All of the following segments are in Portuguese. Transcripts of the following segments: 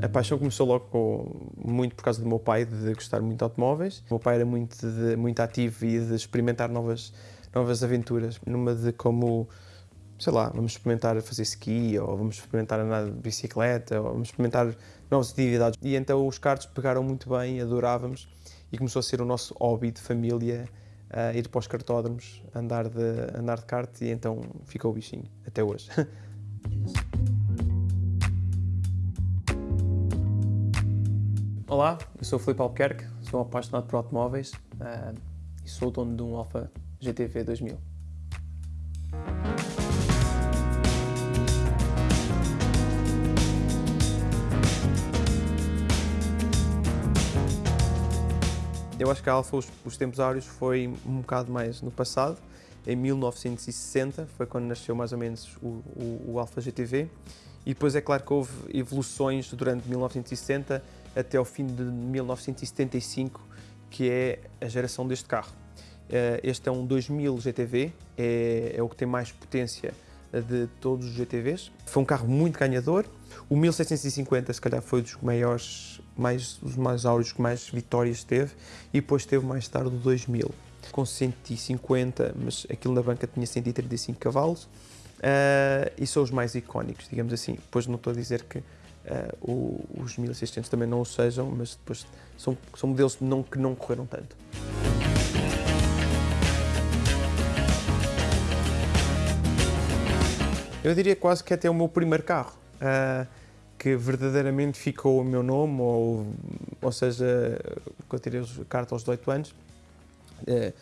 A paixão começou logo com, muito por causa do meu pai, de gostar muito de automóveis. O meu pai era muito, de, muito ativo e de experimentar novas, novas aventuras. Numa de como, sei lá, vamos experimentar fazer ski, ou vamos experimentar andar de bicicleta, ou vamos experimentar novas atividades. E então os karts pegaram muito bem, adorávamos, e começou a ser o nosso hobby de família, uh, ir para os cartódromos, andar de, andar de kart, e então ficou o bichinho, até hoje. Olá, eu sou o Filipe Albuquerque, sou um apaixonado por automóveis uh, e sou o dono de um Alfa GTV 2000. Eu acho que a Alfa, os, os tempos áureos, foi um bocado mais no passado. Em 1960 foi quando nasceu mais ou menos o, o, o Alfa GTV. E depois é claro que houve evoluções durante 1960 até ao fim de 1975, que é a geração deste carro. Eh, este é um 2000 GTV, é, é o que tem mais potência de todos os GTVs. Foi um carro muito ganhador. O 1650 se calhar foi dos maiores, mais, os mais áureos que mais vitórias teve e depois teve mais tarde o 2000 com 150, mas aquilo na banca tinha 135 cavalos uh, e são os mais icónicos, digamos assim. Depois não estou a dizer que Uh, os 1600 também não o sejam, mas depois são, são modelos não, que não correram tanto. Eu diria quase que até o meu primeiro carro, uh, que verdadeiramente ficou o meu nome, ou, ou seja, quando tirei a carta aos 18 anos, uh,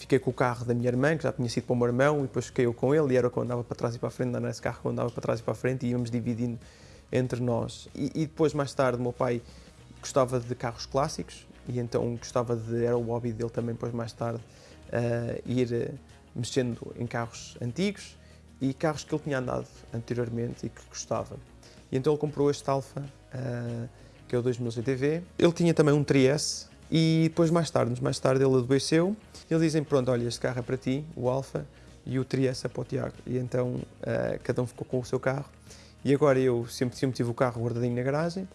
fiquei com o carro da minha irmã, que já tinha sido para o meu irmão, e depois fiquei eu com ele, e era quando andava para trás e para a frente, andava nesse carro quando andava para trás e para a frente, e íamos dividindo entre nós. E, e, depois, mais tarde, meu pai gostava de carros clássicos e então gostava de, era o hobby dele também, depois mais tarde, uh, ir uh, mexendo em carros antigos e carros que ele tinha andado anteriormente e que gostava. E então ele comprou este Alfa, uh, que é o 2000 GTV. Ele tinha também um Trieste e depois mais tarde, mais tarde ele adoeceu. Eles dizem, pronto, olha, este carro é para ti, o Alfa, e o Trieste é para o Tiago. E então cada um ficou com o seu carro e agora eu sempre, sempre tive o carro guardadinho na garagem.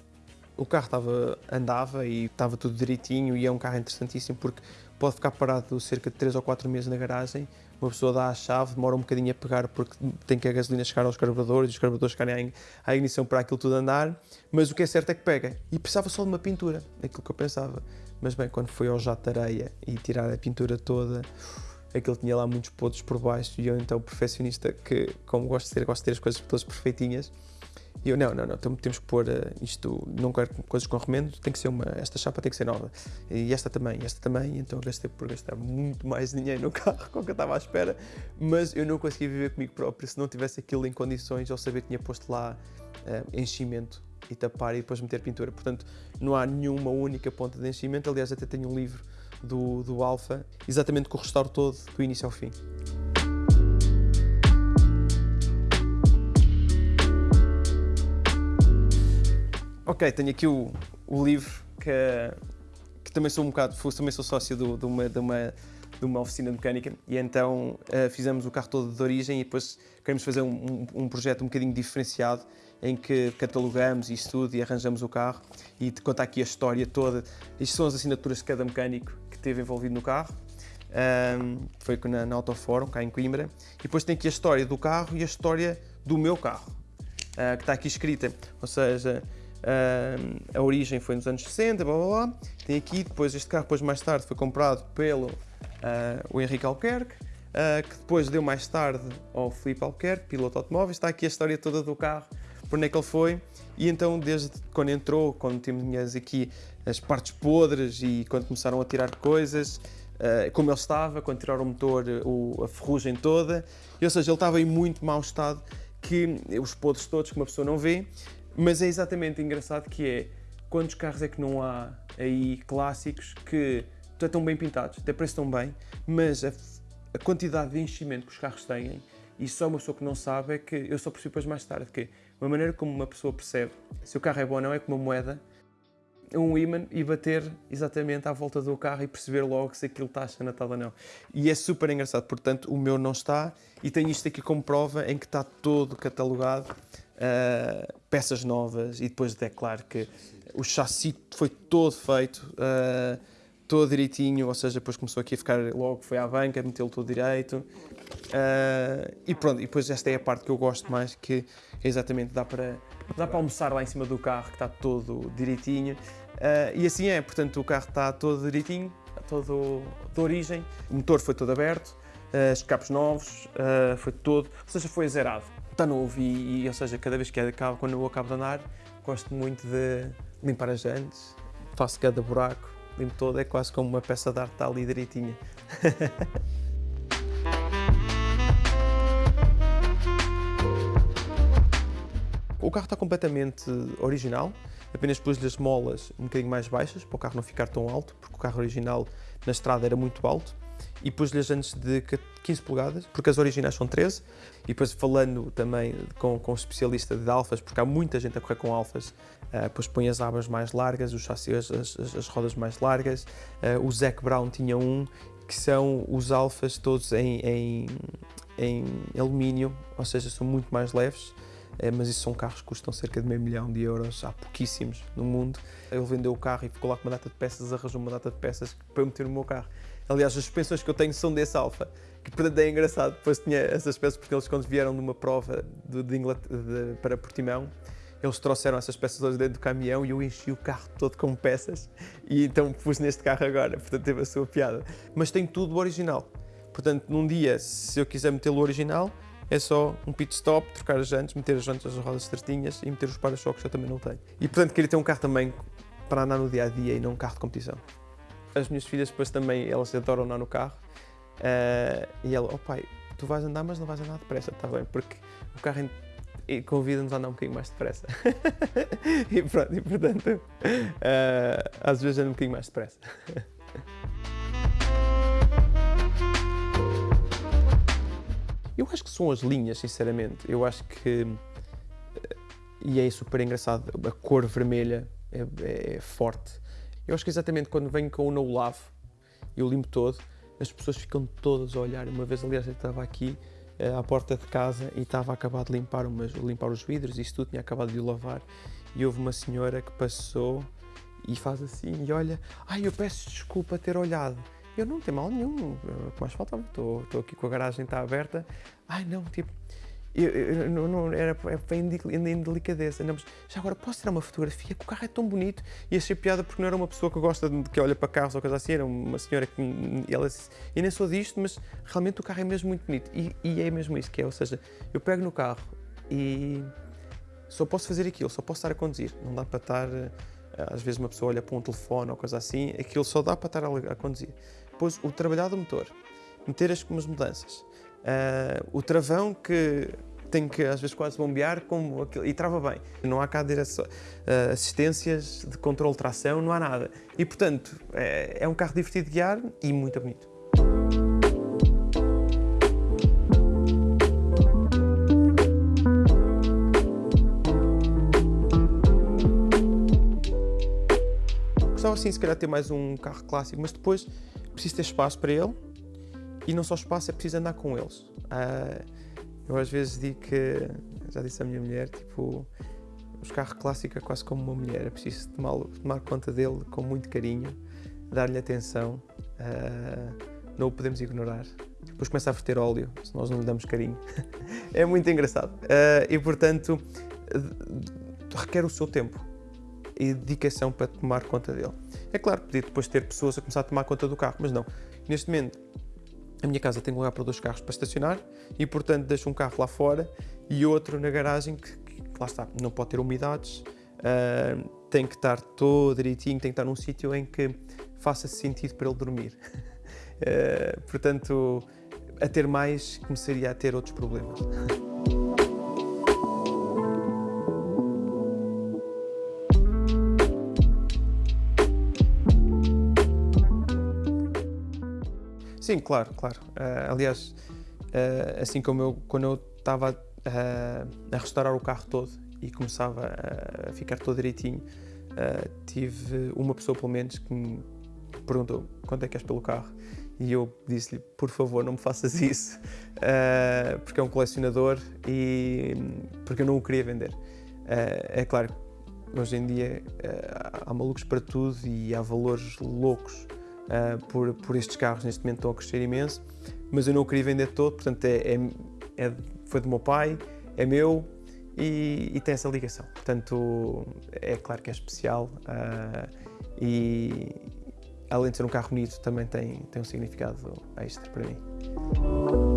O carro estava, andava e estava tudo direitinho e é um carro interessantíssimo porque pode ficar parado cerca de 3 ou 4 meses na garagem. Uma pessoa dá a chave, demora um bocadinho a pegar porque tem que a gasolina chegar aos carburadores, os carburadores chegarem à ignição para aquilo tudo andar. Mas o que é certo é que pega. E precisava só de uma pintura, aquilo que eu pensava. Mas bem, quando foi ao jato de areia e tirar a pintura toda, aquilo tinha lá muitos podres por baixo e eu então perfeccionista que como gosto de ter, gosto de ter as coisas todas perfeitinhas e eu, não, não, não, temos que pôr uh, isto, não quero coisas com remendo, tem que ser uma, esta chapa tem que ser nova. E esta também, esta também, então gastei por gastar muito mais dinheiro no carro com o que eu estava à espera, mas eu não conseguia viver comigo próprio se não tivesse aquilo em condições, ao saber que tinha posto lá uh, enchimento e tapar e depois meter pintura. Portanto, não há nenhuma única ponta de enchimento, aliás até tenho um livro do, do Alfa, exatamente com o restauro todo, do início ao fim. Ok, tenho aqui o, o livro que, que, também sou um bocado, também sou sócio do, de, uma, de, uma, de uma oficina mecânica e então uh, fizemos o carro todo de origem e depois queremos fazer um, um, um, projeto um bocadinho diferenciado em que catalogamos isso tudo e arranjamos o carro e te conta aqui a história toda. Isto são as assinaturas de cada mecânico que esteve envolvido no carro. Um, foi na, na Autoforum, cá em Coimbra. E depois tem aqui a história do carro e a história do meu carro, uh, que está aqui escrita. Ou seja, Uh, a origem foi nos anos 60, blá blá blá. Tem aqui, depois este carro depois mais tarde foi comprado pelo uh, o Henrique Albuquerque, uh, que depois deu mais tarde ao Filipe Albuquerque, piloto automóveis. Está aqui a história toda do carro, por onde é que ele foi. E então, desde quando entrou, quando tínhamos aqui as partes podres e quando começaram a tirar coisas, como ele estava, quando tiraram o motor, o, a ferrugem toda, e, ou seja, ele estava em muito mau estado, que os podres todos que uma pessoa não vê, mas é exatamente engraçado que é quantos carros é que não há aí clássicos que estão bem pintados, até parecem tão bem, mas a, a, quantidade de enchimento que os carros têm, e só uma pessoa que não sabe é que eu só percebi depois mais tarde que uma maneira como uma pessoa percebe se o carro é bom ou não é com uma moeda, um imã e bater exatamente à volta do carro e perceber logo se aquilo está a Natal ou não. E é super engraçado, portanto o meu não está e tenho isto aqui como prova em que está todo catalogado uh, peças novas e depois é claro que o chassi foi todo feito, uh, todo direitinho, ou seja, depois começou aqui a ficar logo, foi à banca, meteu-lo todo direito. Uh, e pronto, e depois esta é a parte que eu gosto mais, que é exatamente dá para, dá para almoçar lá em cima do carro, que está todo direitinho. e assim é, portanto o carro está todo direitinho, todo de origem, o motor foi todo aberto, escapes novos, foi todo, ou seja, foi zerado está novo e, e, ou seja, cada vez que acabo, quando eu acabo de andar, gosto muito de limpar as jantes, faço cada buraco, limpo todo, é quase como uma peça de arte está ali direitinha. o carro está completamente original, apenas pus-lhe as molas um bocadinho mais baixas, para o carro não ficar tão alto, porque o carro original na estrada era muito alto e pus-lhe as de 15 polegadas, porque as originais são 13. E depois falando também com, com um especialista de alfas, porque há muita gente a correr com alfas, uh, depois põe as abas mais largas, os chassis, as, as, as rodas mais largas. Uh, o Zac Brown tinha um, que são os alfas todos em, em, em alumínio, ou seja, são muito mais leves. É, mas isso são carros que custam cerca de meio milhão de euros, há pouquíssimos no mundo. Ele vendeu o carro e ficou lá com uma data de peças, arranjou uma data de peças para eu meter no meu carro. Aliás, as suspensões que eu tenho são desse Alfa, que portanto é engraçado. Depois tinha essas peças porque eles, quando vieram numa prova de, de de, para Portimão, eles trouxeram essas peças hoje dentro do caminhão e eu enchi o carro todo com peças e então pus neste carro agora, portanto teve a sua piada. Mas tem tudo original. Portanto, num dia, se eu quiser meter o original, é só um pit stop, trocar as jantes, meter as jantes, as rodas certinhas e meter os para-choques que eu também não tenho. E portanto queria ter um carro também para andar no dia a dia e não um carro de competição. As minhas filhas depois também, elas adoram andar no carro. Uh, e ela, oh pai, tu vais andar, mas não vais andar depressa, está bem? Porque o carro convida-nos a andar um bocadinho mais depressa. e pronto, e portanto, uh, às vezes ando um bocadinho mais depressa. Eu acho que são as linhas, sinceramente. Eu acho que. Eh, e é super engraçado, a cor vermelha é, é forte. Eu acho que exatamente quando venho com o No Love, eu limpo todo, as pessoas ficam todas a olhar. Uma vez, aliás, eu estava aqui uh, à porta de casa e estava a acabar de limpar, umas, limpar os vidros, e isso tudo tinha acabado de lavar. E houve uma senhora que passou e faz assim e olha, ai, eu peço desculpa ter olhado. Eu não tenho mal nenhum, que mais faltava, estou aqui com a garagem está aberta. Ai não, tipo, eu, eu, não, era em, em delicadeza. Não, mas já agora posso tirar uma fotografia? Que o carro é tão bonito. E achei piada porque não era uma pessoa que gosta de que olha para carros ou coisa assim, era uma senhora que ela e nem sou disto, mas realmente o carro é mesmo muito bonito. E, e é mesmo isso que é, ou seja, eu pego no carro e só posso fazer aquilo, só posso estar a conduzir. Não dá para estar. Às vezes uma pessoa olha para um telefone ou coisa assim, aquilo só dá para estar a, a conduzir. Depois o trabalhar do motor, meter as, as mudanças, Uh, o travão que tem que às vezes quase bombear como aquilo, e trava bem. Não há cá direção, uh, assistências de controle de tração, não há nada. E portanto, é, é um carro divertido de guiar e muito bonito. Gostava sim, se calhar, ter mais um carro clássico, mas depois preciso ter espaço para ele e não só espaço, é preciso andar com eles. Uh, eu às vezes digo que, já disse à minha mulher, tipo, os carros clássicos é quase como uma mulher, é preciso tomar, tomar conta dele com muito carinho, dar-lhe atenção, uh, não o podemos ignorar. Depois começa a verter óleo, se nós não lhe damos carinho. é muito engraçado. Uh, e portanto, requer o seu tempo e dedicação para tomar conta dele. É claro, podia depois ter pessoas a começar a tomar conta do carro, mas não. Neste momento, a minha casa tem lugar para dois carros para estacionar e, portanto, deixo um carro lá fora e outro na garagem que, que lá está, não pode ter umidades, uh, tem que estar todo direitinho, tem que estar num sítio em que faça sentido para ele dormir. Uh, portanto, a ter mais, começaria a ter outros problemas. Sim, claro, claro. Uh, aliás, uh, assim como eu, quando eu estava uh, a restaurar o carro todo e começava a ficar todo direitinho, tive uma pessoa pelo menos que me perguntou quanto é que és pelo carro e eu disse-lhe, por favor, não me faças isso, porque é um colecionador e porque eu não o queria vender. É claro, hoje em dia há malucos para tudo e há valores loucos por, por estes carros, neste momento estão a crescer imenso, mas eu não o queria vender todo, portanto é, é, é foi do meu pai, é meu e, e, tem essa ligação. Portanto, é claro que é especial e, além de ser um carro bonito, também tem, tem um significado extra para mim.